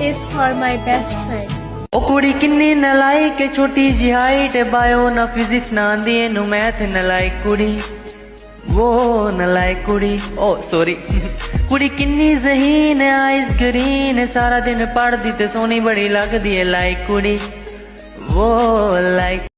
is for my best friend. لائکڑ no sorry کڑی کنی ذہین زہین گرین سارا دن پڑھ دی تے سونی بڑی لگتی ہے لائک وہ لائک